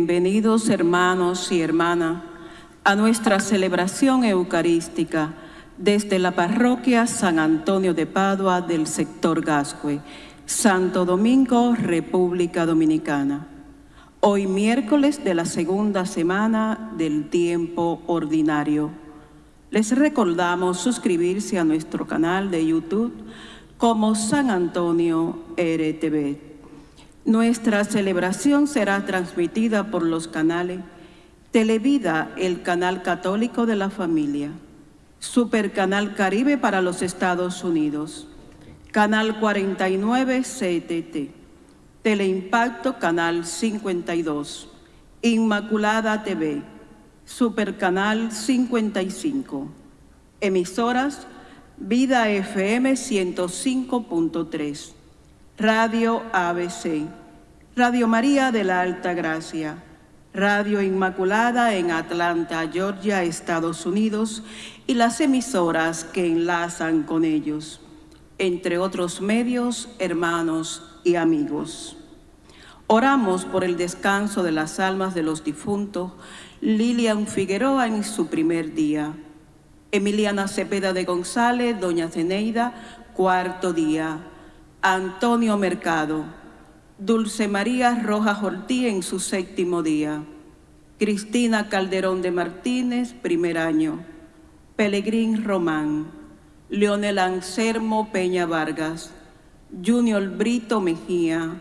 Bienvenidos hermanos y hermanas a nuestra celebración eucarística desde la parroquia San Antonio de Padua del sector Gascue, Santo Domingo, República Dominicana. Hoy miércoles de la segunda semana del tiempo ordinario. Les recordamos suscribirse a nuestro canal de YouTube como San Antonio RTV. Nuestra celebración será transmitida por los canales Televida, el canal católico de la familia, Supercanal Caribe para los Estados Unidos, Canal 49 CTT, Teleimpacto Canal 52, Inmaculada TV, Supercanal 55, emisoras Vida FM 105.3, Radio ABC, Radio María de la Alta Gracia, Radio Inmaculada en Atlanta, Georgia, Estados Unidos y las emisoras que enlazan con ellos, entre otros medios, hermanos y amigos. Oramos por el descanso de las almas de los difuntos, Lilian Figueroa en su primer día, Emiliana Cepeda de González, Doña Zeneida, cuarto día, Antonio Mercado, Dulce María Rojas Ortiz en su séptimo día, Cristina Calderón de Martínez, primer año, Pelegrín Román, Leonel Anselmo Peña Vargas, Junior Brito Mejía,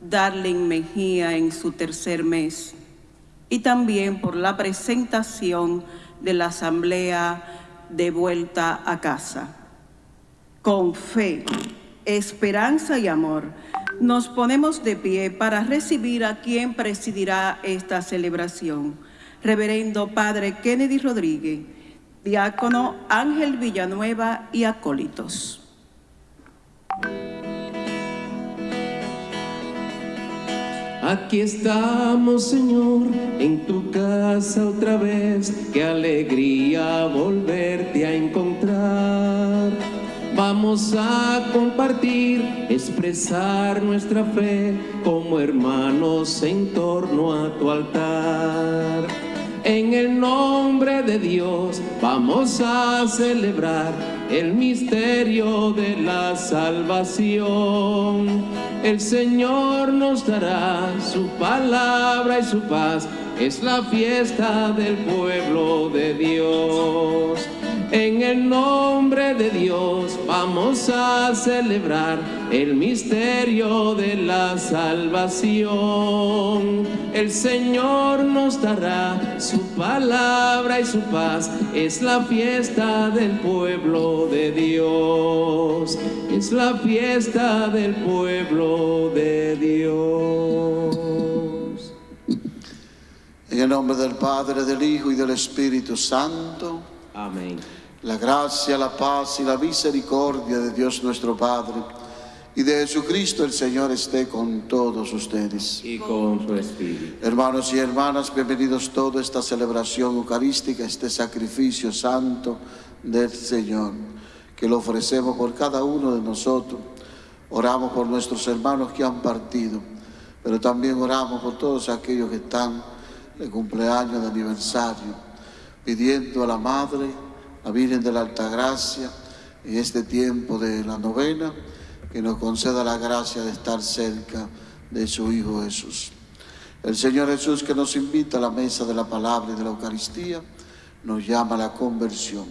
Darling Mejía en su tercer mes, y también por la presentación de la Asamblea de vuelta a casa. Con fe, esperanza y amor, nos ponemos de pie para recibir a quien presidirá esta celebración. Reverendo Padre Kennedy Rodríguez, diácono Ángel Villanueva y acólitos. Aquí estamos, Señor, en tu casa otra vez. Qué alegría volverte a encontrar. Vamos a compartir, expresar nuestra fe como hermanos en torno a tu altar. En el nombre de Dios vamos a celebrar el misterio de la salvación. El Señor nos dará su palabra y su paz, es la fiesta del pueblo de Dios. En el nombre de Dios vamos a celebrar el misterio de la salvación. El Señor nos dará su palabra y su paz. Es la fiesta del pueblo de Dios. Es la fiesta del pueblo de Dios. En el nombre del Padre, del Hijo y del Espíritu Santo. Amén. La gracia, la paz y la misericordia de Dios nuestro Padre y de Jesucristo el Señor esté con todos ustedes. Y con su espíritu. Hermanos y hermanas, bienvenidos todos a esta celebración eucarística, este sacrificio santo del Señor, que lo ofrecemos por cada uno de nosotros. Oramos por nuestros hermanos que han partido, pero también oramos por todos aquellos que están de cumpleaños, de aniversario, pidiendo a la Madre, la Virgen de la Altagracia, en este tiempo de la novena, que nos conceda la gracia de estar cerca de su Hijo Jesús. El Señor Jesús que nos invita a la mesa de la palabra y de la Eucaristía, nos llama a la conversión.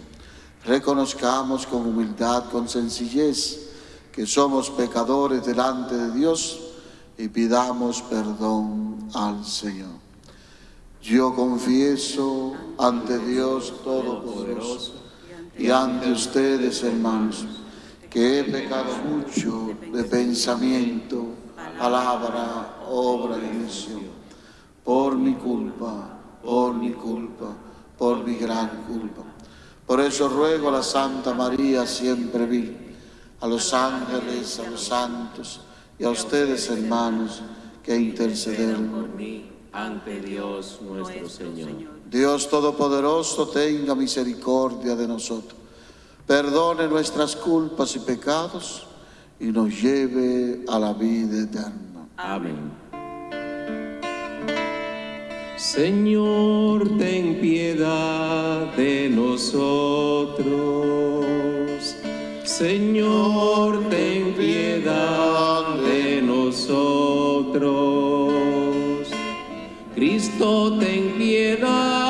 Reconozcamos con humildad, con sencillez, que somos pecadores delante de Dios y pidamos perdón al Señor. Yo confieso ante Dios Todopoderoso y ante ustedes, hermanos, que he pecado mucho de pensamiento, palabra, obra y omisión, por mi culpa, por mi culpa, por mi gran culpa. Por eso ruego a la Santa María siempre vi, a los ángeles, a los santos y a ustedes, hermanos, que interceden por mí ante Dios nuestro Señor. Dios Todopoderoso tenga misericordia de nosotros, perdone nuestras culpas y pecados y nos lleve a la vida eterna. Amén. Señor, ten piedad de nosotros. Señor, ten piedad de nosotros. Cristo, ten piedad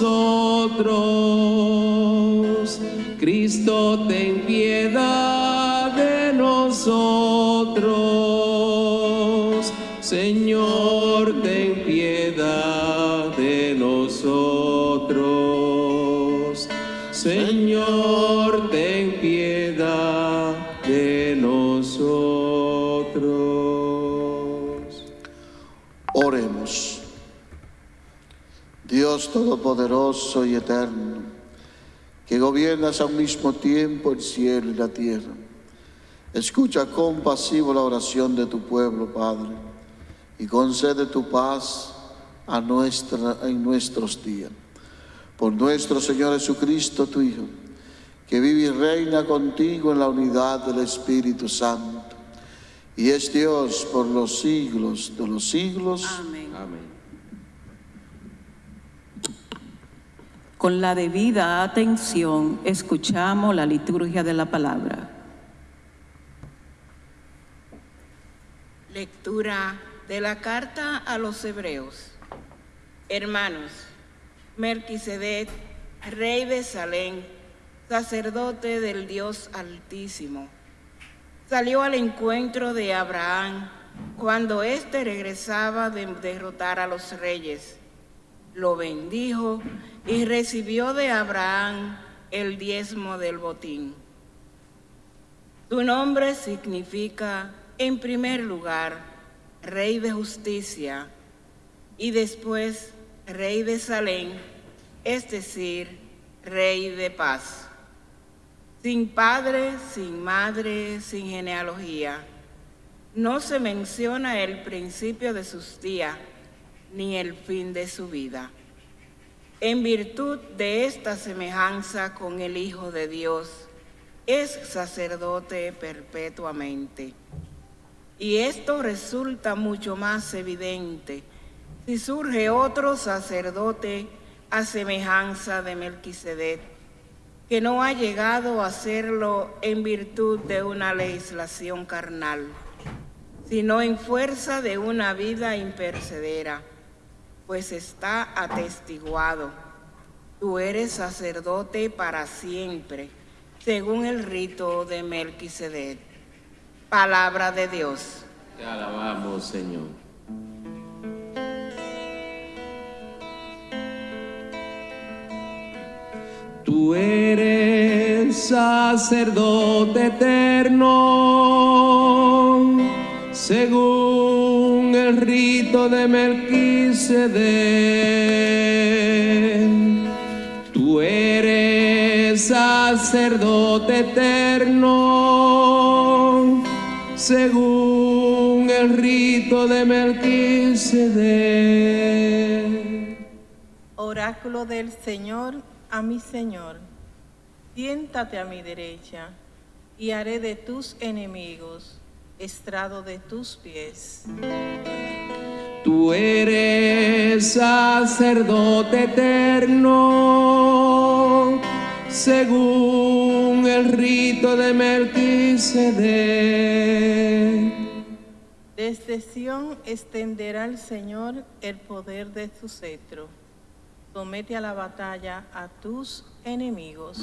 nosotros. Cristo, ten piedad de nosotros. Señor, Dios Todopoderoso y Eterno, que gobiernas a un mismo tiempo el cielo y la tierra, escucha compasivo la oración de tu pueblo, Padre, y concede tu paz a nuestra, en nuestros días. Por nuestro Señor Jesucristo, tu Hijo, que vive y reina contigo en la unidad del Espíritu Santo, y es Dios por los siglos de los siglos. Amén. Amén. Con la debida atención escuchamos la liturgia de la palabra. Lectura de la carta a los hebreos. Hermanos, Melquisedec, rey de Salem, sacerdote del Dios Altísimo, salió al encuentro de Abraham cuando éste regresaba de derrotar a los reyes. Lo bendijo y recibió de Abraham el diezmo del botín. Tu nombre significa, en primer lugar, Rey de Justicia y después Rey de Salem, es decir, Rey de Paz. Sin padre, sin madre, sin genealogía. No se menciona el principio de sus días ni el fin de su vida. En virtud de esta semejanza con el Hijo de Dios, es sacerdote perpetuamente. Y esto resulta mucho más evidente si surge otro sacerdote a semejanza de Melquisedec, que no ha llegado a serlo en virtud de una legislación carnal, sino en fuerza de una vida impercedera, pues está atestiguado, tú eres sacerdote para siempre, según el rito de Melquisedec. Palabra de Dios. Te alabamos, Señor. Tú eres sacerdote eterno, según el rito de Melquisedec. Tú eres sacerdote eterno, según el rito de Melquisedec. Oráculo del Señor a mi Señor, siéntate a mi derecha y haré de tus enemigos estrado de tus pies. Tú eres sacerdote eterno, según el rito de Melquisedec. Desde Sión extenderá el Señor el poder de su cetro. Somete a la batalla a tus enemigos.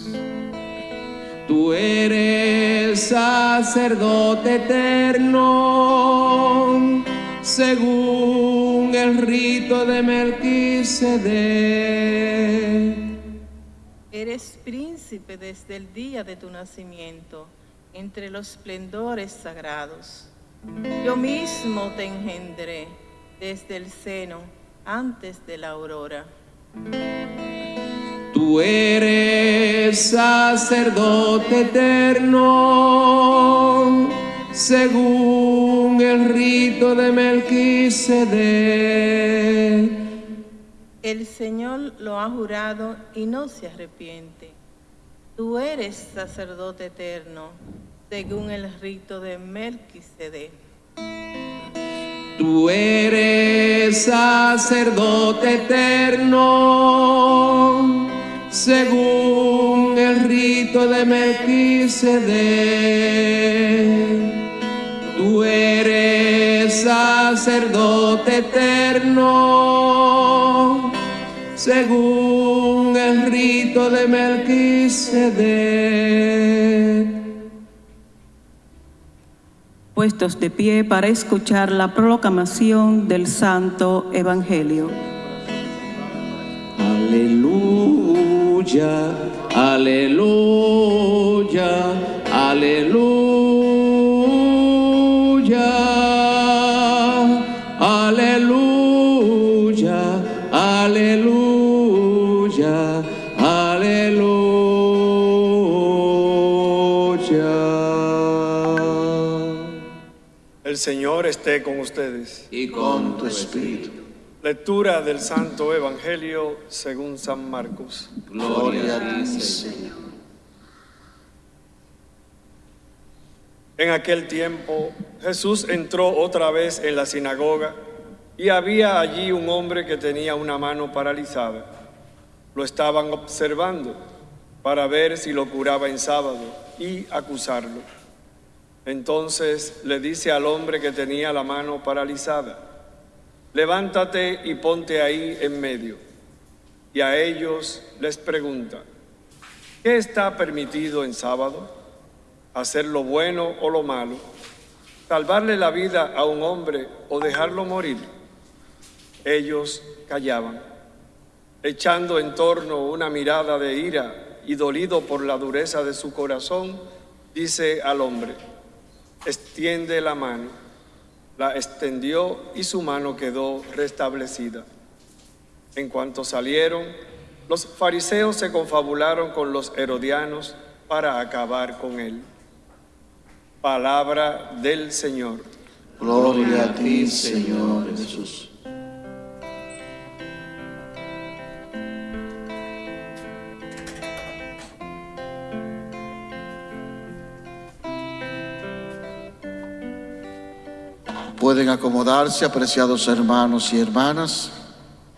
Tú eres sacerdote eterno, según el rito de Melquisedec. Eres príncipe desde el día de tu nacimiento, entre los esplendores sagrados. Yo mismo te engendré desde el seno, antes de la aurora. Tú eres sacerdote eterno, según el rito de Melquisedec. El Señor lo ha jurado y no se arrepiente. Tú eres sacerdote eterno, según el rito de Melquisedec. Tú eres sacerdote eterno, según el rito de Melquisedec. Tú eres sacerdote eterno, según el rito de Melquisedec. Puestos de pie para escuchar la proclamación del Santo Evangelio. Aleluya, aleluya, aleluya, El Señor esté con ustedes. Y con tu espíritu. Lectura del Santo Evangelio según San Marcos. Gloria a ti, Señor. En aquel tiempo Jesús entró otra vez en la sinagoga y había allí un hombre que tenía una mano paralizada. Lo estaban observando para ver si lo curaba en sábado y acusarlo. Entonces le dice al hombre que tenía la mano paralizada, levántate y ponte ahí en medio. Y a ellos les pregunta, ¿qué está permitido en sábado? ¿Hacer lo bueno o lo malo? ¿Salvarle la vida a un hombre o dejarlo morir? Ellos callaban, echando en torno una mirada de ira y dolido por la dureza de su corazón, dice al hombre, extiende la mano. La extendió y su mano quedó restablecida. En cuanto salieron, los fariseos se confabularon con los herodianos para acabar con él. Palabra del Señor. Gloria a ti, Señor Jesús. Pueden acomodarse, apreciados hermanos y hermanas.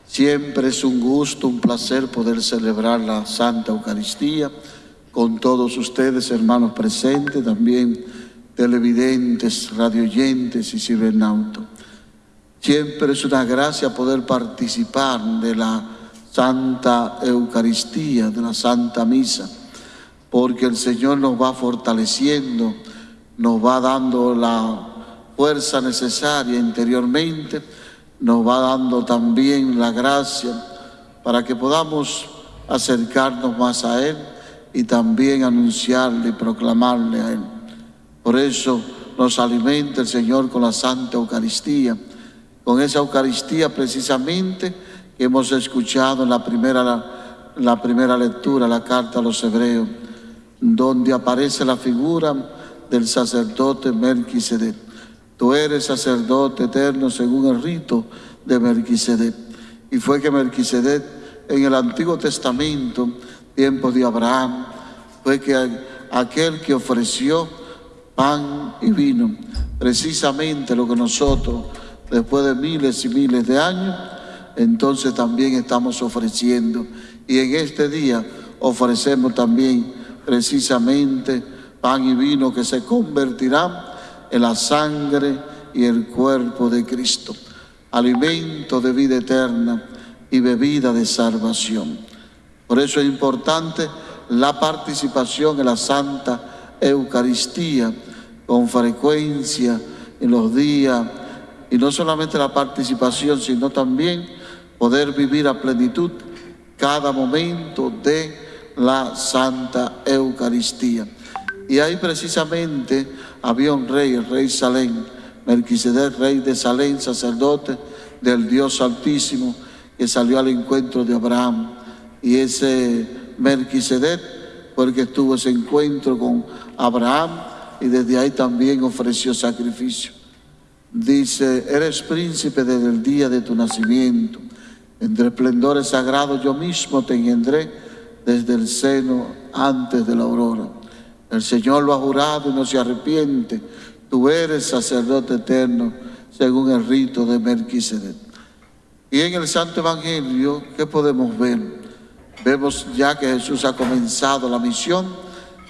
Siempre es un gusto, un placer poder celebrar la Santa Eucaristía con todos ustedes, hermanos presentes, también televidentes, radioyentes y cibernautos. Siempre es una gracia poder participar de la Santa Eucaristía, de la Santa Misa, porque el Señor nos va fortaleciendo, nos va dando la fuerza necesaria interiormente, nos va dando también la gracia para que podamos acercarnos más a Él y también anunciarle y proclamarle a Él. Por eso nos alimenta el Señor con la Santa Eucaristía, con esa Eucaristía precisamente que hemos escuchado en la primera, la primera lectura, la carta a los hebreos, donde aparece la figura del sacerdote Melquisedec. Tú eres sacerdote eterno según el rito de Melquisedec. Y fue que Melquisedec en el Antiguo Testamento, tiempo de Abraham, fue que aquel que ofreció pan y vino, precisamente lo que nosotros, después de miles y miles de años, entonces también estamos ofreciendo. Y en este día ofrecemos también precisamente pan y vino que se convertirán en la sangre y el cuerpo de Cristo, alimento de vida eterna y bebida de salvación. Por eso es importante la participación en la Santa Eucaristía con frecuencia en los días, y no solamente la participación, sino también poder vivir a plenitud cada momento de la Santa Eucaristía. Y ahí precisamente había un rey, el rey Salén, Melquisedec, rey de Salén, sacerdote del Dios Altísimo, que salió al encuentro de Abraham. Y ese Melquisedec fue el que tuvo ese encuentro con Abraham y desde ahí también ofreció sacrificio. Dice, eres príncipe desde el día de tu nacimiento. Entre esplendores sagrados yo mismo te engendré desde el seno antes de la aurora. El Señor lo ha jurado y no se arrepiente. Tú eres sacerdote eterno según el rito de Melquisedec. Y en el Santo Evangelio, ¿qué podemos ver? Vemos ya que Jesús ha comenzado la misión,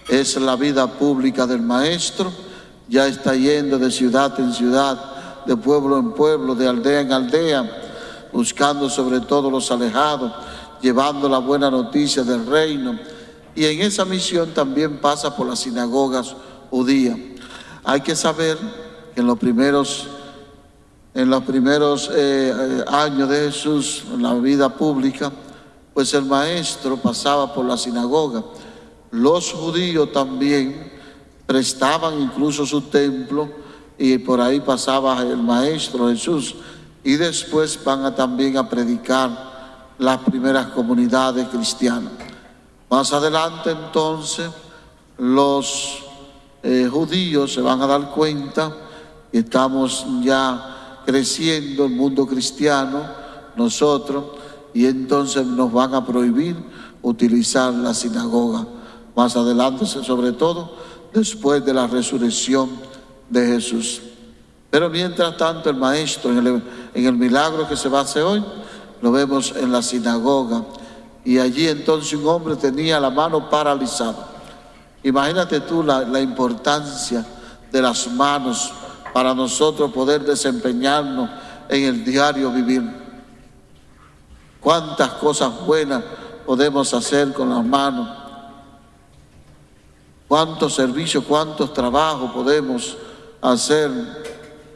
es la vida pública del Maestro, ya está yendo de ciudad en ciudad, de pueblo en pueblo, de aldea en aldea, buscando sobre todo los alejados, llevando la buena noticia del reino. Y en esa misión también pasa por las sinagogas judías. Hay que saber que en los primeros, en los primeros eh, años de Jesús, en la vida pública, pues el maestro pasaba por la sinagoga. Los judíos también prestaban incluso su templo y por ahí pasaba el maestro Jesús. Y después van a, también a predicar las primeras comunidades cristianas. Más adelante entonces los eh, judíos se van a dar cuenta que estamos ya creciendo el mundo cristiano, nosotros, y entonces nos van a prohibir utilizar la sinagoga. Más adelante, sobre todo, después de la resurrección de Jesús. Pero mientras tanto, el maestro, en el, en el milagro que se va a hacer hoy, lo vemos en la sinagoga. Y allí entonces un hombre tenía la mano paralizada. Imagínate tú la, importancia de las manos para nosotros poder desempeñarnos en el diario vivir. Cuántas cosas buenas podemos hacer con las manos. Cuántos servicios, cuántos trabajos podemos hacer,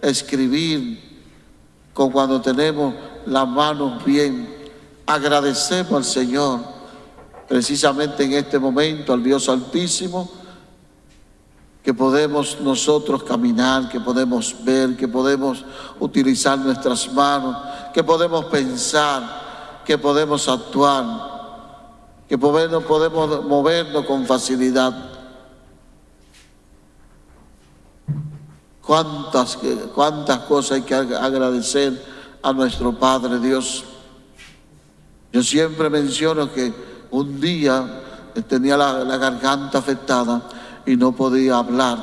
escribir, con cuando tenemos las manos bien. Agradecemos al Señor, precisamente en este momento, al Dios Altísimo, que podemos nosotros caminar, que podemos ver, que podemos utilizar nuestras manos, que podemos pensar, que podemos actuar, que podemos, podemos movernos con facilidad. Cuántas, cuántas cosas hay que agradecer a nuestro Padre Dios. Yo siempre menciono que un día tenía la, la garganta afectada y no podía hablar.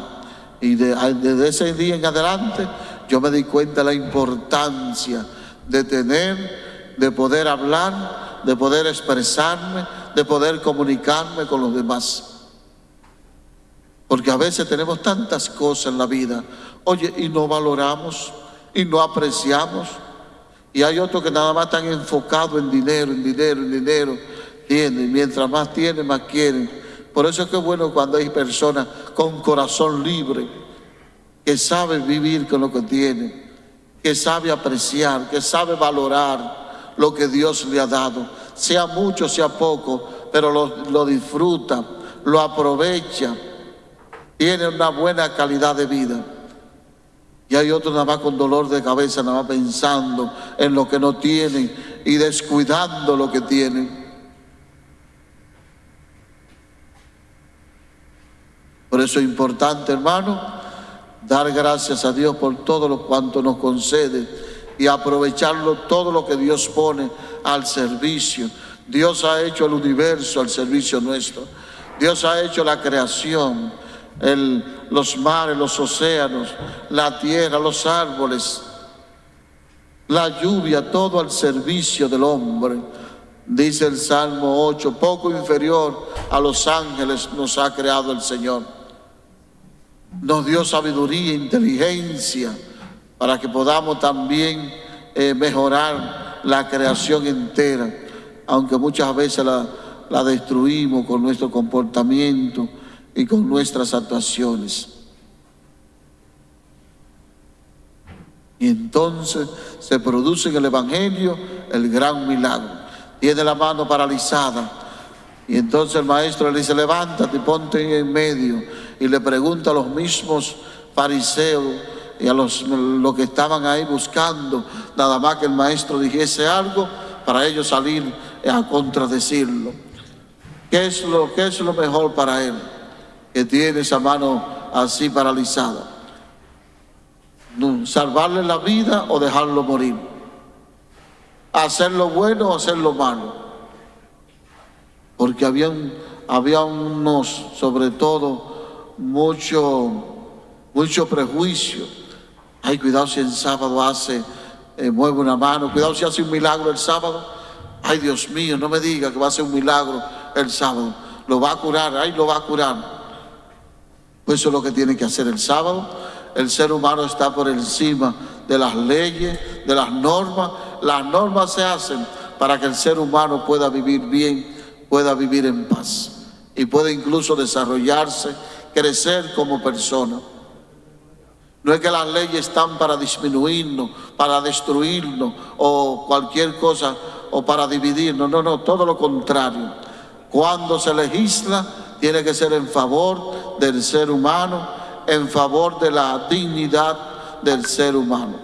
Y desde ese día en adelante yo me di cuenta de la importancia de tener, de poder hablar, de poder expresarme, de poder comunicarme con los demás. Porque a veces tenemos tantas cosas en la vida, oye, y no valoramos, y no apreciamos. Y hay otros que nada más están enfocados en dinero, en dinero, en dinero. Tienen, mientras más tienen, más quieren por eso es que es bueno cuando hay personas con corazón libre, que saben vivir con lo que tienen, que sabe apreciar, que sabe valorar lo que Dios le ha dado, sea mucho, sea poco, pero lo, lo disfruta, lo aprovecha, tiene una buena calidad de vida. Y hay otros nada más con dolor de cabeza, nada más pensando en lo que no tienen y descuidando lo que tienen. Por eso es importante, hermano, dar gracias a Dios por todo lo cuanto nos concede y aprovecharlo todo lo que Dios pone al servicio. Dios ha hecho el universo al servicio nuestro. Dios ha hecho la creación, los mares, los océanos, la tierra, los árboles, la lluvia, todo al servicio del hombre. Dice el Salmo 8, poco inferior a los ángeles nos ha creado el Señor nos dio sabiduría inteligencia para que podamos también eh, mejorar la creación entera, aunque muchas veces la, la destruimos con nuestro comportamiento y con nuestras actuaciones. Y entonces se produce en el Evangelio el gran milagro. Tiene la mano paralizada. Y entonces el maestro le dice, levántate ponte en medio y le pregunta a los mismos fariseos y a los, los que estaban ahí buscando, nada más que el maestro dijese algo para ellos salir a contradecirlo. ¿Qué es lo, qué es lo mejor para él? Que tiene esa mano así paralizada. Salvarle la vida o dejarlo morir. Hacer lo bueno o hacer lo malo. Porque había, había unos, sobre todo, mucho, mucho prejuicio. Ay, cuidado si el sábado hace eh, mueve una mano. Cuidado si hace un milagro el sábado. Ay, Dios mío, no me diga que va a hacer un milagro el sábado. Lo va a curar, ay, lo va a curar. Pues eso es lo que tiene que hacer el sábado. El ser humano está por encima de las leyes, de las normas. Las normas se hacen para que el ser humano pueda vivir bien, pueda vivir en paz y pueda incluso desarrollarse, crecer como persona. No es que las leyes están para disminuirnos, para destruirnos o cualquier cosa o para dividirnos. No, no, todo lo contrario. Cuando se legisla, tiene que ser en favor del ser humano, en favor de la dignidad del ser humano.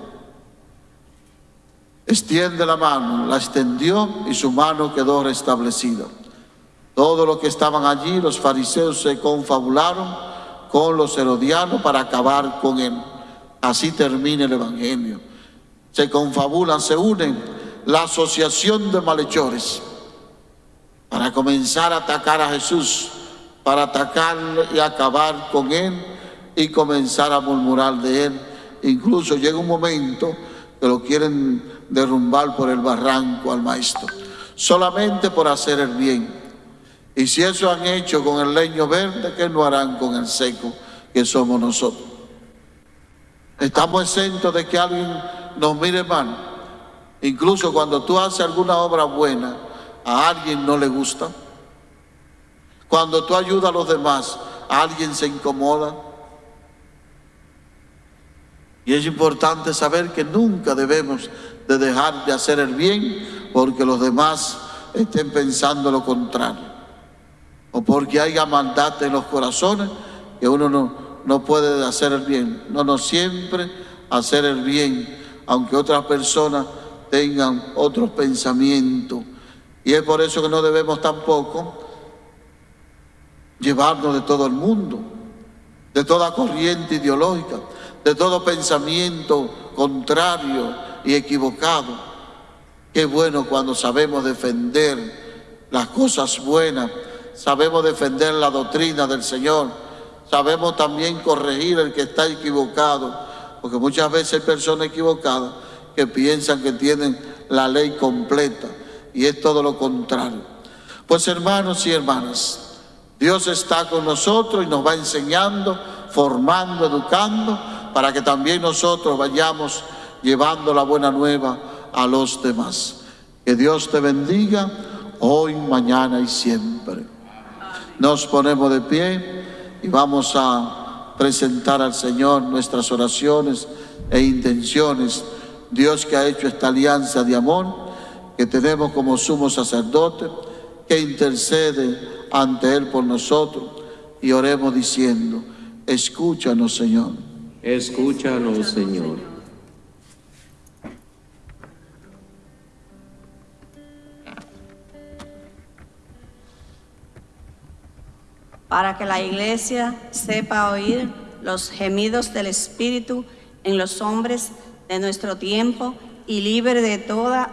Extiende la mano, la extendió y su mano quedó restablecida. Todos los que estaban allí, los fariseos, se confabularon con los herodianos para acabar con él. Así termina el Evangelio. Se confabulan, se unen la asociación de malhechores para comenzar a atacar a Jesús, para atacarle y acabar con él y comenzar a murmurar de él. Incluso llega un momento que lo quieren derrumbar por el barranco al maestro, solamente por hacer el bien. Y si eso han hecho con el leño verde, ¿qué no harán con el seco que somos nosotros? Estamos exentos de que alguien nos mire mal. Incluso cuando tú haces alguna obra buena, a alguien no le gusta. Cuando tú ayudas a los demás, alguien se incomoda. Y es importante saber que nunca debemos de dejar de hacer el bien porque los demás estén pensando lo contrario o porque haya maldad en los corazones que uno no, no puede hacer el bien. No, no, siempre hacer el bien, aunque otras personas tengan otros pensamientos. Y es por eso que no debemos tampoco llevarnos de todo el mundo, de toda corriente ideológica, de todo pensamiento contrario y equivocado. Qué bueno cuando sabemos defender las cosas buenas sabemos defender la doctrina del Señor, sabemos también corregir el que está equivocado, porque muchas veces hay personas equivocadas que piensan que tienen la ley completa y es todo lo contrario. Pues hermanos y hermanas, Dios está con nosotros y nos va enseñando, formando, educando, para que también nosotros vayamos llevando la buena nueva a los demás. Que Dios te bendiga hoy, mañana y siempre. Nos ponemos de pie y vamos a presentar al Señor nuestras oraciones e intenciones. Dios que ha hecho esta alianza de amor que tenemos como sumo sacerdote, que intercede ante Él por nosotros y oremos diciendo, escúchanos Señor. Escúchanos Señor. para que la iglesia sepa oír los gemidos del Espíritu en los hombres de nuestro tiempo y libre de toda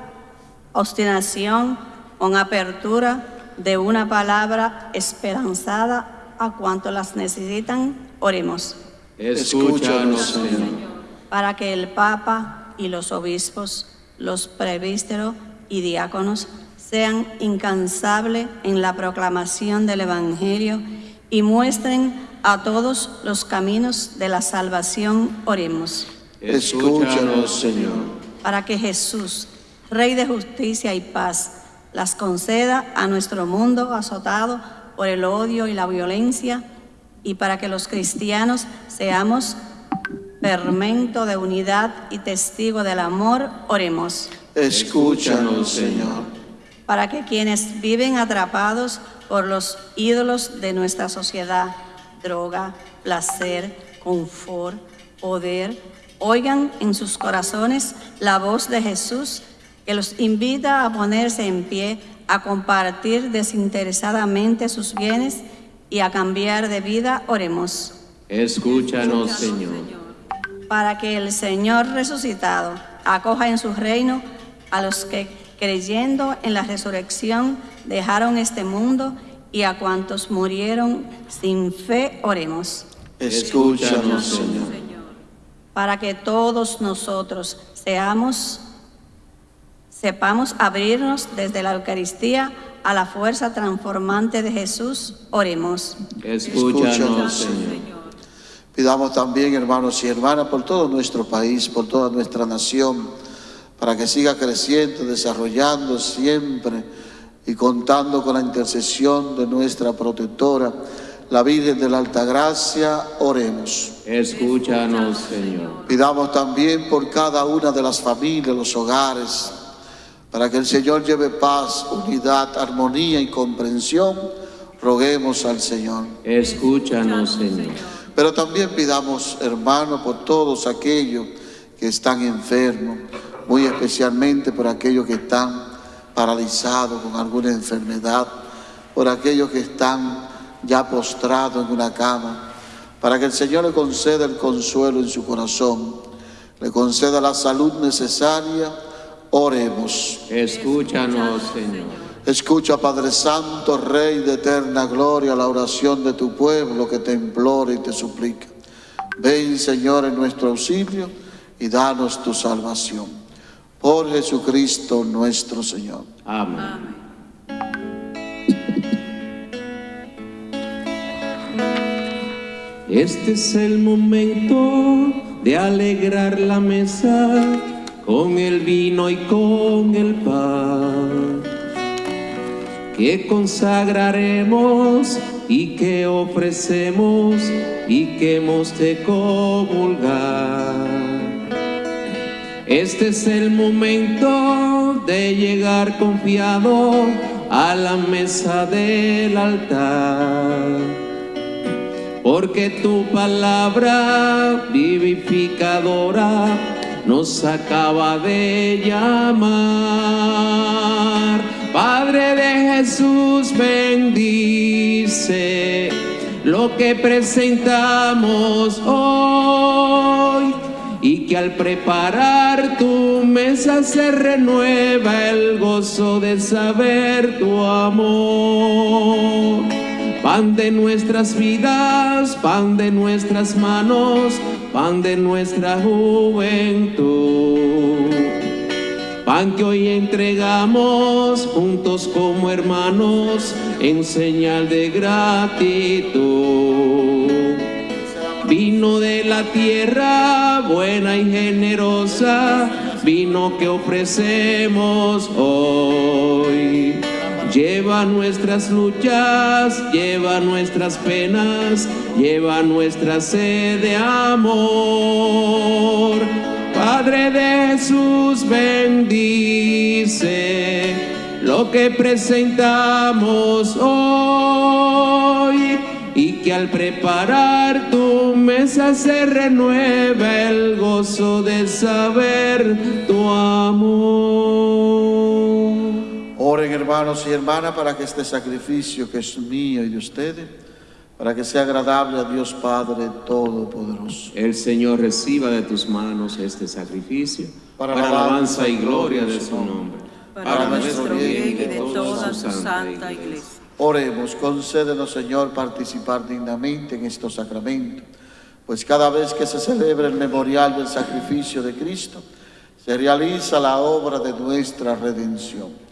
obstinación con apertura de una palabra esperanzada a cuanto las necesitan, oremos. Escúchanos, Señor. Para que el Papa y los obispos, los prevísteros y diáconos sean incansables en la proclamación del Evangelio y muestren a todos los caminos de la salvación, oremos. Escúchanos, Señor. Para que Jesús, Rey de justicia y paz, las conceda a nuestro mundo azotado por el odio y la violencia, y para que los cristianos seamos fermento de unidad y testigo del amor, oremos. Escúchanos, Señor. Para que quienes viven atrapados por los ídolos de nuestra sociedad, droga, placer, confort, poder, oigan en sus corazones la voz de Jesús que los invita a ponerse en pie, a compartir desinteresadamente sus bienes y a cambiar de vida, oremos. Escúchanos, Señor. Para que el Señor resucitado acoja en su reino a los que creyendo en la resurrección dejaron este mundo y a cuantos murieron sin fe, oremos. Escúchanos, Señor. Para que todos nosotros seamos Sepamos abrirnos desde la Eucaristía a la fuerza transformante de Jesús. Oremos. Escúchanos, Señor. Pidamos también, hermanos y hermanas, por todo nuestro país, por toda nuestra nación, para que siga creciendo, desarrollando siempre y contando con la intercesión de nuestra protectora, la Virgen de la Altagracia, oremos. Escúchanos, Señor. Pidamos también por cada una de las familias, los hogares, para que el Señor lleve paz, unidad, armonía y comprensión. Roguemos al Señor. Escúchanos, Señor. Pero también pidamos, hermanos, por todos aquellos que están enfermos, muy especialmente por aquellos que están paralizados con alguna enfermedad, por aquellos que están ya postrados en una cama, para que el Señor le conceda el consuelo en su corazón, le conceda la salud necesaria, oremos. Escúchanos, Señor. Escucha, Padre Santo, Rey de eterna gloria, la oración de tu pueblo que te implora y te suplica. Ven, Señor, en nuestro auxilio y danos tu salvación. Por Jesucristo nuestro Señor. Amén. Este es el momento de alegrar la mesa con el vino y con el pan que consagraremos y que ofrecemos y que hemos de comulgar. Este es el momento de llegar confiado a la mesa del altar porque tu palabra vivificadora nos acaba de llamar. Padre de Jesús, bendice lo que presentamos hoy y que al preparar tu mesa se renueva el gozo de saber tu amor pan de nuestras vidas, pan de nuestras manos, pan de nuestra juventud. Pan que hoy entregamos juntos como hermanos en señal de gratitud. Vino de la tierra buena y generosa, vino que ofrecemos hoy Lleva nuestras luchas, lleva nuestras penas, lleva nuestra sed de amor. Padre de Jesús, bendice lo que presentamos hoy y que al preparar tu mesa se renueve el gozo de saber tu amor. Oren hermanos y hermanas para que este sacrificio que es mío y de ustedes, para que sea agradable a Dios Padre Todopoderoso. El Señor reciba de tus manos este sacrificio Para para, la alabanza y gloria de su nombre. para nuestro bien y de toda su santa iglesia. Oremos, concédenos Señor participar dignamente en estos sacramentos, pues cada vez que se celebra el memorial del sacrificio de Cristo, se realiza la obra de nuestra redención.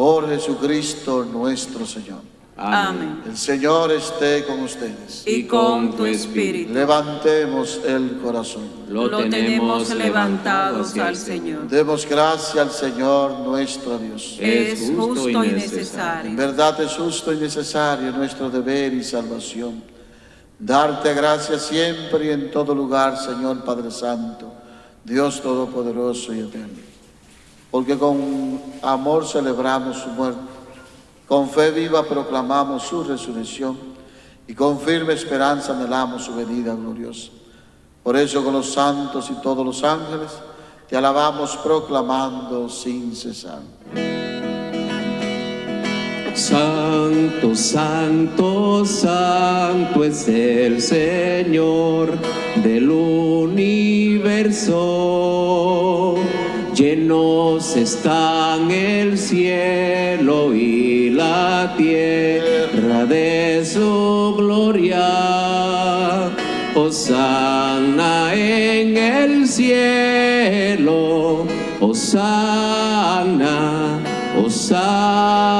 Por Jesucristo nuestro Señor. Amén. El Señor esté con ustedes. Y con tu espíritu. Levantemos el corazón. Lo tenemos levantados al Señor. Demos gracia al Señor nuestro Dios. Es justo y En necesario. verdad es justo y necesario nuestro deber y salvación. Darte gracias siempre y en todo lugar, Señor Padre Santo, Dios Todopoderoso y Eterno. Porque con amor celebramos su muerte, con fe viva proclamamos su resurrección y con firme esperanza anhelamos su venida gloriosa. Por eso con los santos y todos los ángeles te alabamos proclamando sin cesar. Santo, santo, santo es el Señor del universo. Llenos están el cielo y la tierra de su gloria. Hosanna en el cielo, Osana, Osana,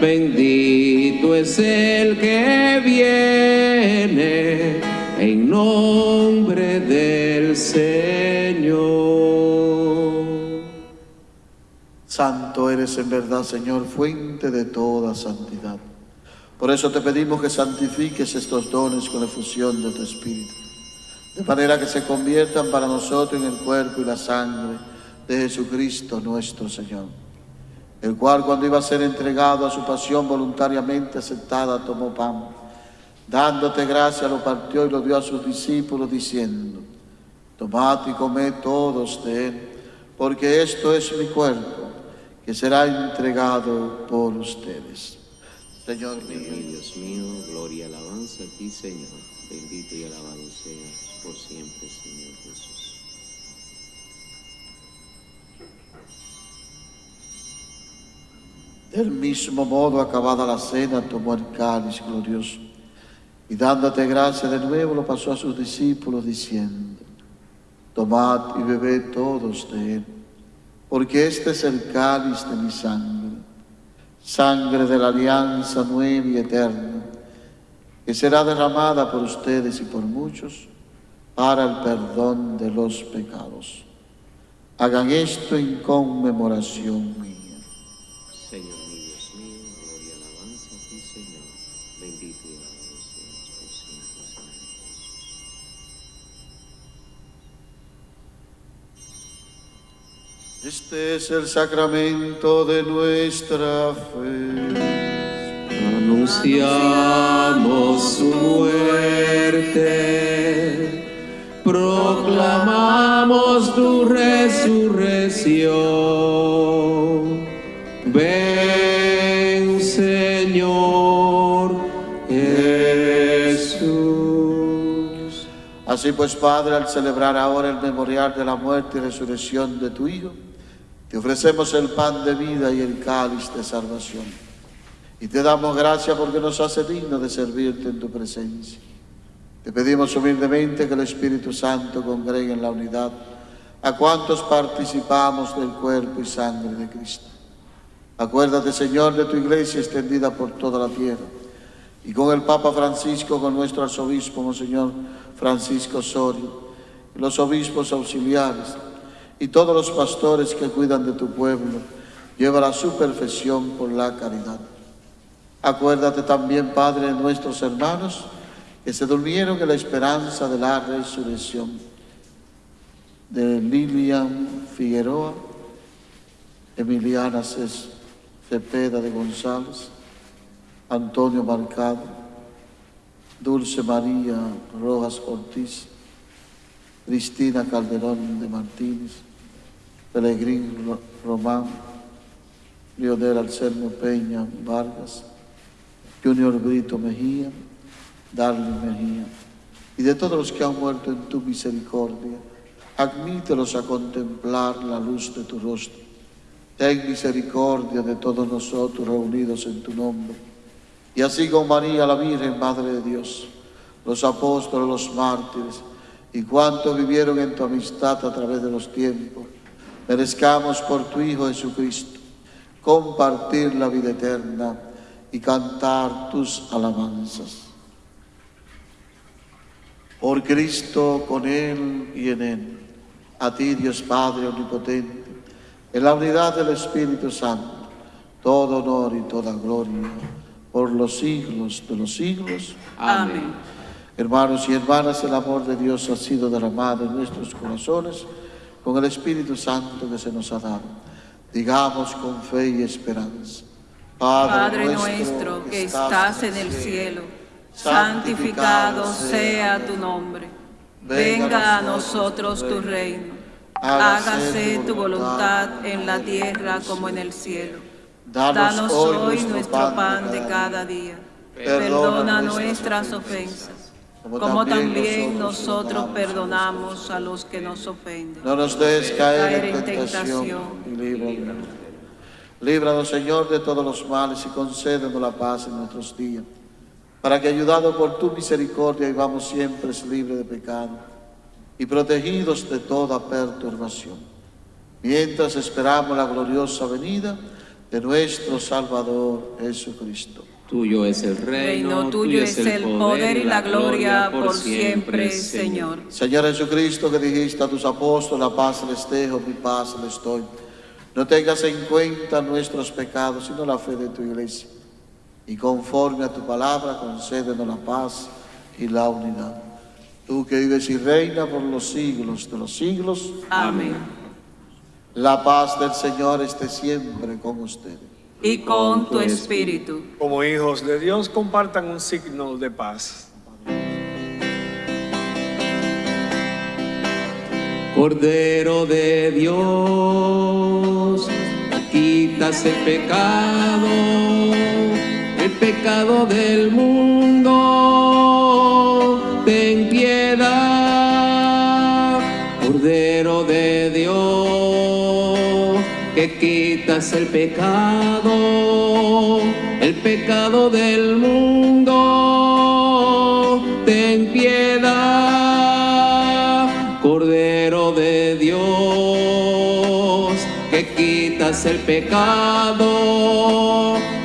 bendito es el que viene en nombre del Señor. Santo eres en verdad, Señor, fuente de toda santidad. Por eso te pedimos que santifiques estos dones con la efusión de tu Espíritu, de manera que se conviertan para nosotros en el cuerpo y la sangre de Jesucristo nuestro Señor, el cual cuando iba a ser entregado a su pasión voluntariamente aceptada, tomó pan, dándote gracia, lo partió y lo dio a sus discípulos, diciendo, tomad y comed todos de él, porque esto es mi cuerpo, que será entregado por ustedes. Señor mío, Dios mío, gloria y alabanza a ti, Señor. Bendito y alabado seas por siempre, Señor Jesús. Del mismo modo, acabada la cena, tomó el cáliz glorioso y dándote gracia de nuevo lo pasó a sus discípulos diciendo, tomad y bebed todos de él, porque este es el cáliz de mi sangre, sangre de la alianza nueva y eterna, que será derramada por ustedes y por muchos para el perdón de los pecados. Hagan esto en conmemoración mía. Señor Este es el sacramento de nuestra fe. Anunciamos su muerte, proclamamos tu resurrección. Ven, Señor Jesús. Así pues, Padre, al celebrar ahora el memorial de la muerte y resurrección de tu Hijo, te ofrecemos el pan de vida y el cáliz de salvación. Y te damos gracias porque nos hace digno de servirte en tu presencia. Te pedimos humildemente que el Espíritu Santo congregue en la unidad a cuantos participamos del cuerpo y sangre de Cristo. Acuérdate, Señor, de tu iglesia extendida por toda la tierra y con el Papa Francisco, con nuestro arzobispo, Monseñor Francisco Osorio, y los obispos auxiliares y todos los pastores que cuidan de tu pueblo, lleva a su perfección por la caridad. Acuérdate también, Padre, de nuestros hermanos que se durmieron en la esperanza de la resurrección, de Lilian Figueroa, Emiliana Cepeda de González, Antonio Marcado, Dulce María Rojas Ortiz, Cristina Calderón de Martínez, Pelegrín Ro- Román, Leonel Anselmo Peña Vargas, Junior Brito Mejía, Darling Mejía, y de todos los que han muerto en tu misericordia, admítelos a contemplar la luz de tu rostro. Ten misericordia de todos nosotros reunidos en tu nombre. Y así con María, la Virgen, Madre de Dios, los apóstoles, los mártires, y cuantos vivieron en tu amistad a través de los tiempos, merezcamos por tu Hijo Jesucristo compartir la vida eterna y cantar tus alabanzas. Por Cristo, con Él y en Él, a ti Dios Padre Omnipotente, en la unidad del Espíritu Santo, todo honor y toda gloria por los siglos de los siglos. Amén. Hermanos y hermanas, el amor de Dios ha sido derramado en nuestros corazones con el Espíritu Santo que se nos ha dado. Digamos con fe y esperanza. Padre nuestro que estás en el cielo, santificado sea tu nombre. Venga a nosotros tu reino. Hágase tu voluntad en la tierra como en el cielo. Danos hoy nuestro pan de cada día. Perdona nuestras ofensas, como también nosotros perdonamos a los que nos ofenden. No nos dejes caer en en tentación y líbranos. Líbranos, Señor, de todos los males y concédenos la paz en nuestros días, para que, ayudados por tu misericordia, vivamos siempre libres de pecado y protegidos de toda perturbación, mientras esperamos la gloriosa venida de nuestro Salvador Jesucristo. Tuyo es el reino, Reino tuyo es el poder y la gloria por siempre, Señor. Señor Jesucristo, que dijiste a tus apóstoles, la paz les dejo, mi paz les doy. No tengas en cuenta nuestros pecados, sino la fe de tu iglesia. Y conforme a tu palabra, concédenos la paz y la unidad. Tú que vives y reinas por los siglos de los siglos, Amén. la paz del Señor esté siempre con ustedes. Y con tu espíritu. Como hijos de Dios, compartan un signo de paz. Cordero de Dios, quitas el pecado, el pecado del mundo, ten piedad. Cordero de Dios, que quitas el pecado, el pecado del mundo, ten piedad. Cordero de Dios, que quitas el pecado,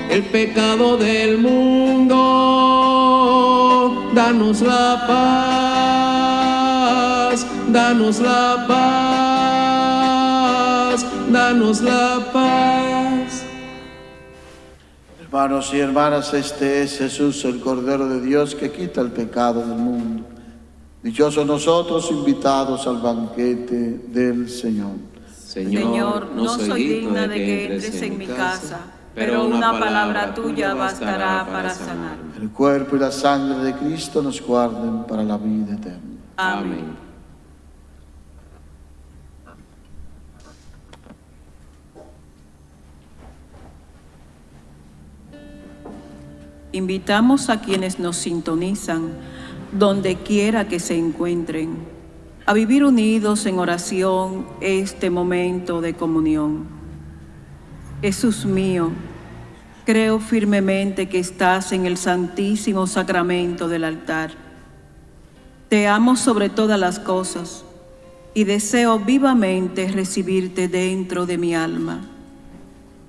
el pecado del mundo, danos la paz, danos la paz, danos la paz. Hermanos y hermanas, este es Jesús, el Cordero de Dios, que quita el pecado del mundo. Dichosos nosotros invitados al banquete del Señor. Señor, no soy digna de que entres en mi casa, pero una palabra tuya bastará para sanarme. El cuerpo y la sangre de Cristo nos guarden para la vida eterna. Amén. Invitamos a quienes nos sintonizan, donde quiera que se encuentren, a vivir unidos en oración este momento de comunión. Jesús mío, creo firmemente que estás en el santísimo sacramento del altar. Te amo sobre todas las cosas y deseo vivamente recibirte dentro de mi alma.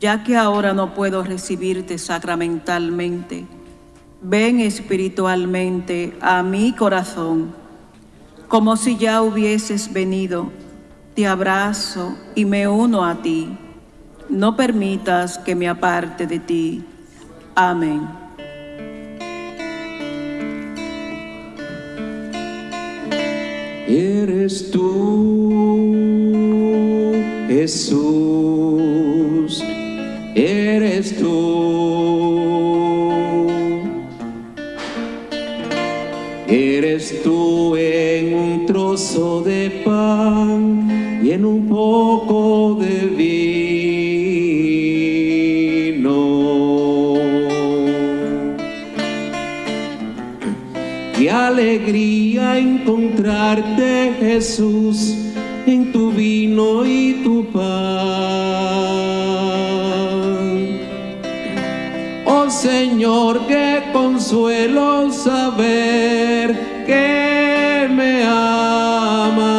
Ya que ahora no puedo recibirte sacramentalmente, ven espiritualmente a mi corazón, como si ya hubieses venido. Te abrazo y me uno a ti. No permitas que me aparte de ti. Amén. Eres tú, Jesús, eres tú. Eres tú en un trozo de pan y en un poco de vino. Qué alegría encontrarte, Jesús, en tu vino y tu pan. Señor, qué consuelo saber que me amas.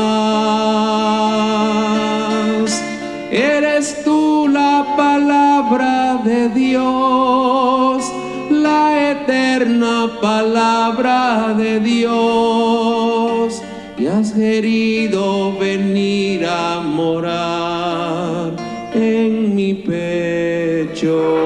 Eres tú la palabra de Dios, la eterna palabra de Dios. Y has querido venir a morar en mi pecho.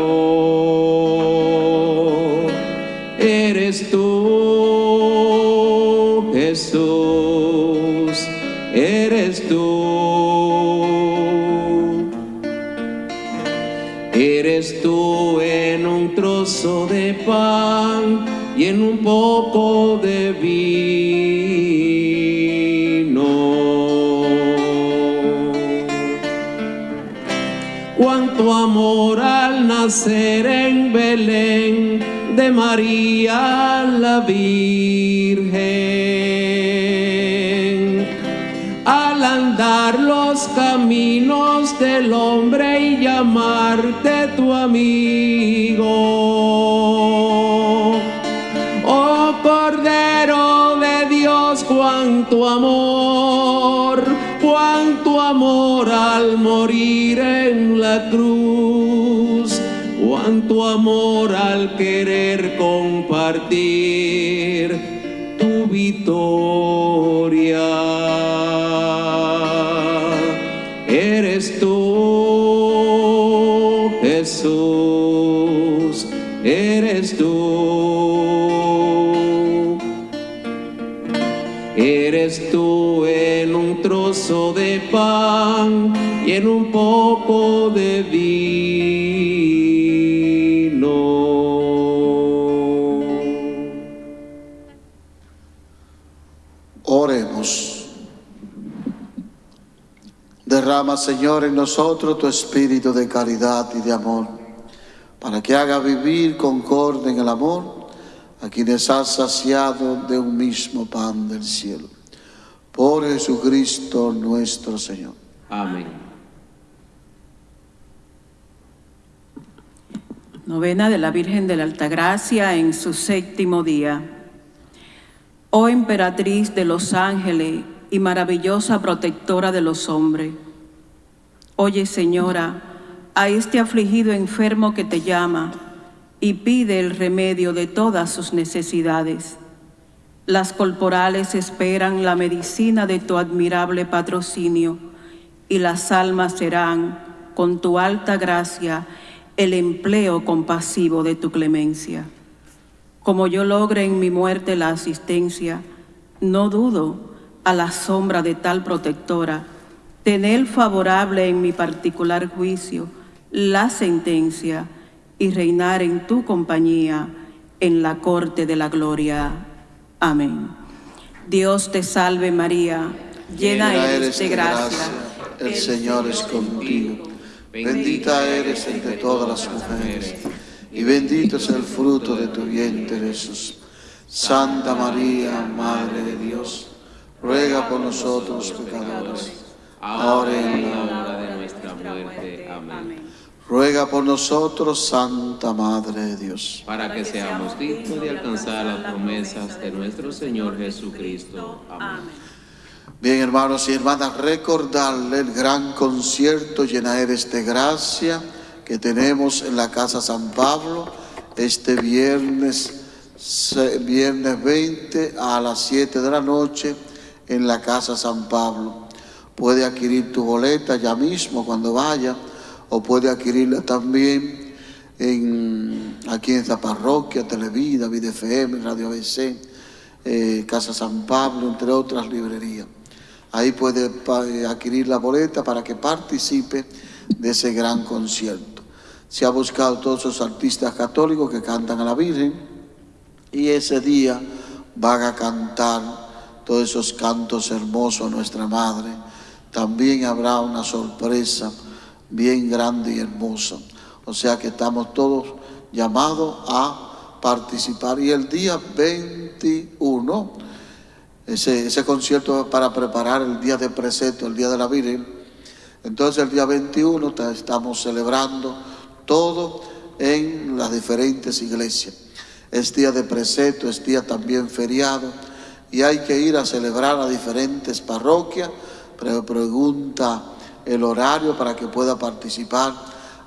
Nacer en Belén de María la Virgen. Al andar los caminos del hombre y llamarte tu amigo. Oh Cordero de Dios, cuánto amor, cuánto amor al morir en la cruz, cuánto amor al querer compartir Derrama, Señor, en nosotros tu espíritu de caridad y de amor, para que haga vivir concorde en el amor a quienes has saciado de un mismo pan del cielo. Por Jesucristo nuestro Señor. Amén. Novena de la Virgen de la Altagracia en su séptimo día. Oh emperatriz de los ángeles y maravillosa protectora de los hombres. Oye, Señora, a este afligido enfermo que te llama y pide el remedio de todas sus necesidades. Las corporales esperan la medicina de tu admirable patrocinio y las almas serán, con tu alta gracia, el empleo compasivo de tu clemencia. Como yo logre en mi muerte la asistencia, no dudo, a la sombra de tal protectora, tener favorable en mi particular juicio la sentencia y reinar en tu compañía en la corte de la gloria. Amén. Dios te salve María, llena eres de gracia. El Señor es contigo. Bendita eres entre todas las mujeres, y bendito es el fruto de tu vientre, Jesús. Santa María, Madre de Dios, ruega por nosotros pecadores, ahora y en la hora de nuestra muerte. Amén. Ruega por nosotros, Santa Madre de Dios. Para que seamos dignos de alcanzar las promesas de nuestro Señor Jesucristo. Amén. Bien, hermanos y hermanas, recordarle el gran concierto Llenaeres de Gracia que tenemos en la Casa San Pablo este viernes, viernes 20 a las 7 de la noche en la Casa San Pablo. Puede adquirir tu boleta ya mismo cuando vaya o puede adquirirla también en, aquí en esta parroquia, Televida, Vida FM, Radio ABC, eh, Casa San Pablo, entre otras librerías. Ahí puede eh, adquirir la boleta para que participe de ese gran concierto. Se ha buscado todos esos artistas católicos que cantan a la Virgen y ese día van a cantar todos esos cantos hermosos a nuestra Madre. También habrá una sorpresa bien grande y hermosa. O sea que estamos todos llamados a participar. Y el día 21, ese, ese concierto es para preparar el día de precepto, el día de la Virgen. Entonces el día 21 ta- estamos celebrando todo en las diferentes iglesias. Es día de precepto, es día también feriado y hay que ir a celebrar a diferentes parroquias. Pre- pregunta el horario para que pueda participar.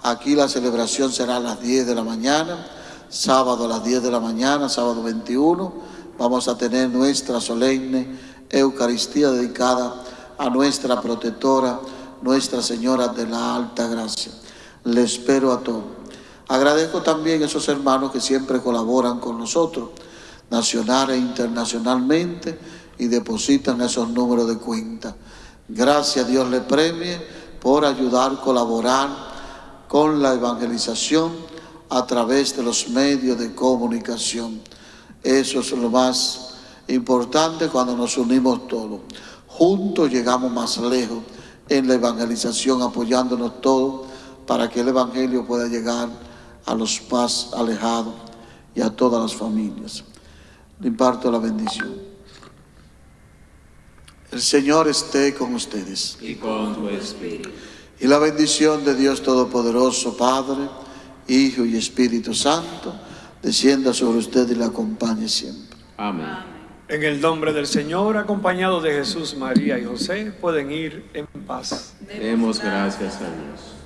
Aquí la celebración será a las 10 de la mañana, sábado a las 10 de la mañana, sábado 21. Vamos a tener nuestra solemne Eucaristía dedicada a nuestra protectora, Nuestra Señora de la Alta Gracia. Le espero a todos. Agradezco también a esos hermanos que siempre colaboran con nosotros, nacional e internacionalmente, y depositan esos números de cuenta. Gracias, Dios le premie por ayudar, colaborar con la evangelización a través de los medios de comunicación. Eso es lo más importante cuando nos unimos todos. Juntos llegamos más lejos en la evangelización, apoyándonos todos para que el Evangelio pueda llegar a los más alejados y a todas las familias. Le imparto la bendición. El Señor esté con ustedes. Y con tu espíritu. Y la bendición de Dios Todopoderoso, Padre, Hijo y Espíritu Santo, descienda sobre usted y la acompañe siempre. Amén. En el nombre del Señor, acompañados de Jesús, María y José, pueden ir en paz. Demos gracias a Dios.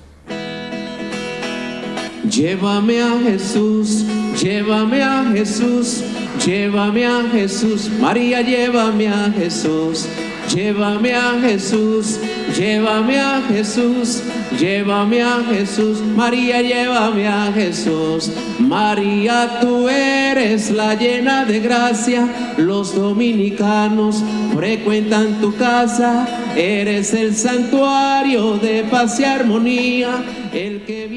Llévame a Jesús, llévame a Jesús, llévame a Jesús, María, llévame a Jesús, llévame a Jesús, llévame a Jesús, llévame a Jesús, María, llévame a Jesús. María, tú eres la llena de gracia, los dominicanos frecuentan tu casa, eres el santuario de paz y armonía, el que